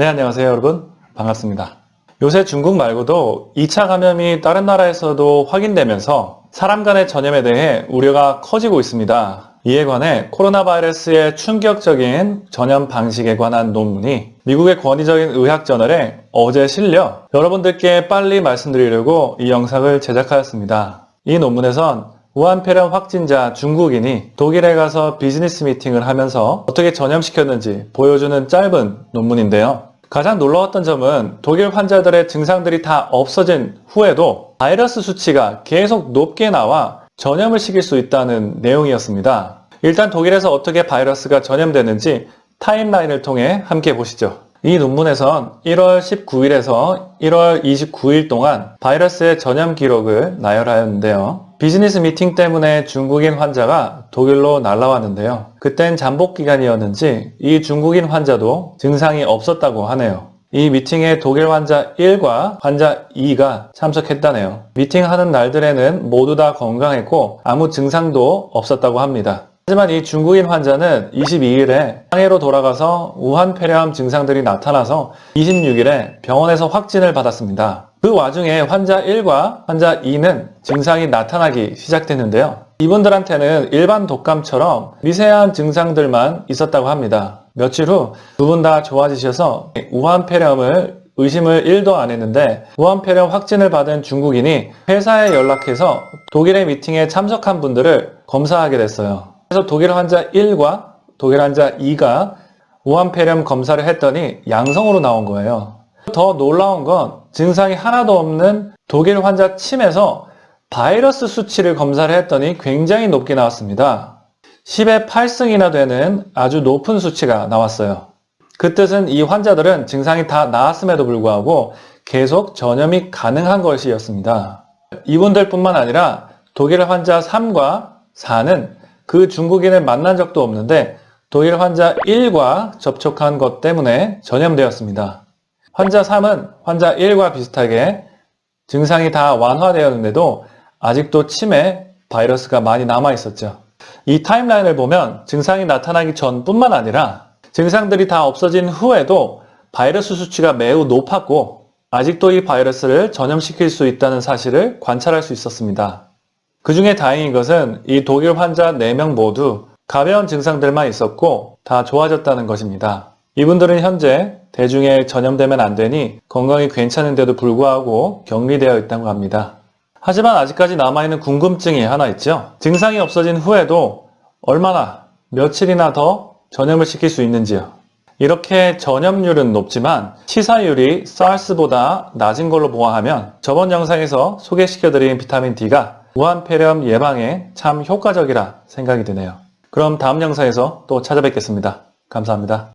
네, 안녕하세요 여러분. 반갑습니다. 요새 중국 말고도 2차 감염이 다른 나라에서도 확인되면서 사람 간의 전염에 대해 우려가 커지고 있습니다. 이에 관해 코로나 바이러스의 충격적인 전염 방식에 관한 논문이 미국의 권위적인 의학 저널에 어제 실려 여러분들께 빨리 말씀드리려고 이 영상을 제작하였습니다. 이 논문에선 우한폐렴 확진자 중국인이 독일에 가서 비즈니스 미팅을 하면서 어떻게 전염시켰는지 보여주는 짧은 논문인데요. 가장 놀라웠던 점은 독일 환자들의 증상들이 다 없어진 후에도 바이러스 수치가 계속 높게 나와 전염을 시킬 수 있다는 내용이었습니다. 일단 독일에서 어떻게 바이러스가 전염되는지 타임라인을 통해 함께 보시죠. 이 논문에선 1월 19일에서 1월 29일 동안 바이러스의 전염 기록을 나열하였는데요. 비즈니스 미팅 때문에 중국인 환자가 독일로 날라왔는데요. 그땐 잠복 기간이었는지 이 중국인 환자도 증상이 없었다고 하네요. 이 미팅에 독일 환자 1과 환자 2가 참석했다네요. 미팅하는 날들에는 모두 다 건강했고 아무 증상도 없었다고 합니다. 하지만 이 중국인 환자는 22일에 상해로 돌아가서 우한 폐렴 증상들이 나타나서 26일에 병원에서 확진을 받았습니다. 그 와중에 환자 1과 환자 2는 증상이 나타나기 시작됐는데요. 이분들한테는 일반 독감처럼 미세한 증상들만 있었다고 합니다. 며칠 후 두 분 다 좋아지셔서 우한 폐렴을 의심을 1도 안 했는데 우한 폐렴 확진을 받은 중국인이 회사에 연락해서 독일의 미팅에 참석한 분들을 검사하게 됐어요. 그래서 독일 환자 1과 독일 환자 2가 우한 폐렴 검사를 했더니 양성으로 나온 거예요. 더 놀라운 건 증상이 하나도 없는 독일 환자 침에서 바이러스 수치를 검사를 했더니 굉장히 높게 나왔습니다. 10의 8승이나 되는 아주 높은 수치가 나왔어요. 그 뜻은 이 환자들은 증상이 다 나았음에도 불구하고 계속 전염이 가능한 것이었습니다. 이분들 뿐만 아니라 독일 환자 3과 4는 그 중국인을 만난 적도 없는데 독일 환자 1과 접촉한 것 때문에 전염되었습니다. 환자 3은 환자 1과 비슷하게 증상이 다 완화되었는데도 아직도 침에 바이러스가 많이 남아 있었죠. 이 타임라인을 보면 증상이 나타나기 전뿐만 아니라 증상들이 다 없어진 후에도 바이러스 수치가 매우 높았고 아직도 이 바이러스를 전염시킬 수 있다는 사실을 관찰할 수 있었습니다. 그 중에 다행인 것은 이 독일 환자 4명 모두 가벼운 증상들만 있었고 다 좋아졌다는 것입니다. 이분들은 현재 대중에 전염되면 안 되니 건강이 괜찮은데도 불구하고 격리되어 있다고 합니다. 하지만 아직까지 남아있는 궁금증이 하나 있죠. 증상이 없어진 후에도 얼마나 며칠이나 더 전염을 시킬 수 있는지요. 이렇게 전염률은 높지만 치사율이 SARS보다 낮은 걸로 보아하면 저번 영상에서 소개시켜드린 비타민 D가 우한폐렴 예방에 참 효과적이라 생각이 드네요. 그럼 다음 영상에서 또 찾아뵙겠습니다. 감사합니다.